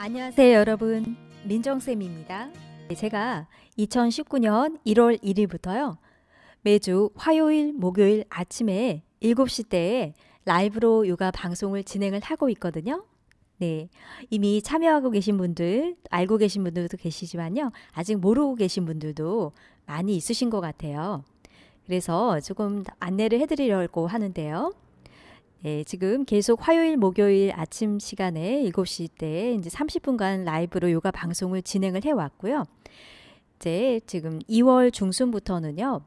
안녕하세요 여러분. 민정쌤입니다. 네, 제가 2019년 1월 1일부터요 매주 화요일 목요일 아침에 7시 때에 라이브로 요가 방송을 진행을 하고 있거든요. 네 이미 참여하고 계신 분들 알고 계신 분들도 계시지만요 아직 모르고 계신 분들도 많이 있으신 것 같아요. 그래서 조금 안내를 해드리려고 하는데요 예, 지금 계속 화요일, 목요일 아침 시간에 7시 때 이제 30분간 라이브로 요가 방송을 진행을 해 왔고요. 이제 지금 2월 중순부터는요.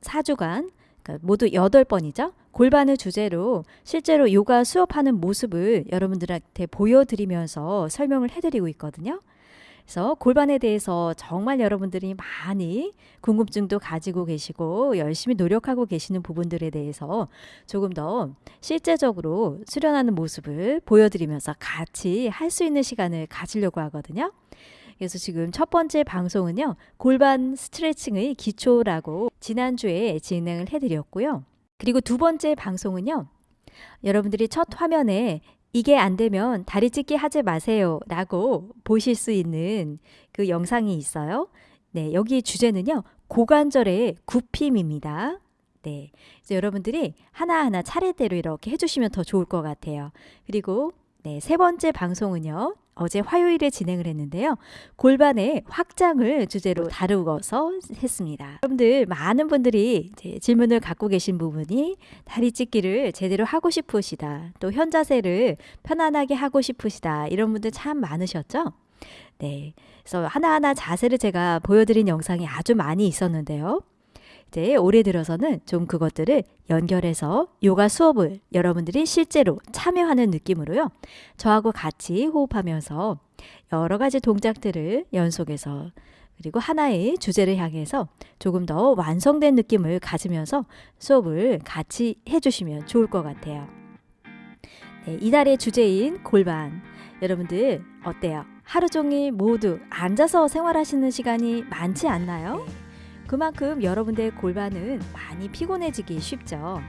4주간 그러니까 모두 8번이죠. 골반을 주제로 실제로 요가 수업하는 모습을 여러분들한테 보여드리면서 설명을 해드리고 있거든요. 그래서 골반에 대해서 정말 여러분들이 많이 궁금증도 가지고 계시고 열심히 노력하고 계시는 부분들에 대해서 조금 더 실제적으로 수련하는 모습을 보여드리면서 같이 할 수 있는 시간을 가지려고 하거든요. 그래서 지금 첫 번째 방송은요. 골반 스트레칭의 기초라고 지난주에 진행을 해드렸고요. 그리고 두 번째 방송은요. 여러분들이 첫 화면에 이게 안 되면 다리 찢기 하지 마세요 라고 보실 수 있는 그 영상이 있어요. 네, 여기 주제는요. 고관절의 굽힘입니다. 네. 이제 여러분들이 하나하나 차례대로 이렇게 해주시면 더 좋을 것 같아요. 그리고 네, 세 번째 방송은요. 어제 화요일에 진행을 했는데요. 골반의 확장을 주제로 다루어서 했습니다. 여러분들 많은 분들이 질문을 갖고 계신 부분이 다리 찢기를 제대로 하고 싶으시다. 또 현자세를 편안하게 하고 싶으시다. 이런 분들 참 많으셨죠? 네. 그래서 하나하나 자세를 제가 보여드린 영상이 아주 많이 있었는데요. 이제 올해 들어서는 좀 그것들을 연결해서 요가 수업을 여러분들이 실제로 참여하는 느낌으로요. 저하고 같이 호흡하면서 여러 가지 동작들을 연속해서 그리고 하나의 주제를 향해서 조금 더 완성된 느낌을 가지면서 수업을 같이 해주시면 좋을 것 같아요. 네, 이달의 주제인 골반. 여러분들 어때요? 하루 종일 모두 앉아서 생활하시는 시간이 많지 않나요? 네. 그만큼 여러분들의 골반은 많이 피곤해지기 쉽죠.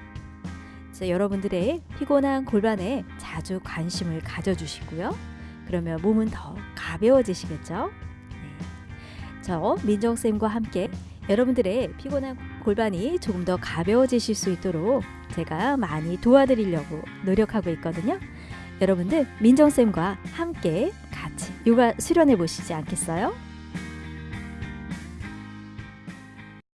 여러분들의 피곤한 골반에 자주 관심을 가져주시고요. 그러면 몸은 더 가벼워지시겠죠? 네. 저 민정쌤과 함께 여러분들의 피곤한 골반이 조금 더 가벼워지실 수 있도록 제가 많이 도와드리려고 노력하고 있거든요. 여러분들 민정쌤과 함께 같이 요가 수련해 보시지 않겠어요?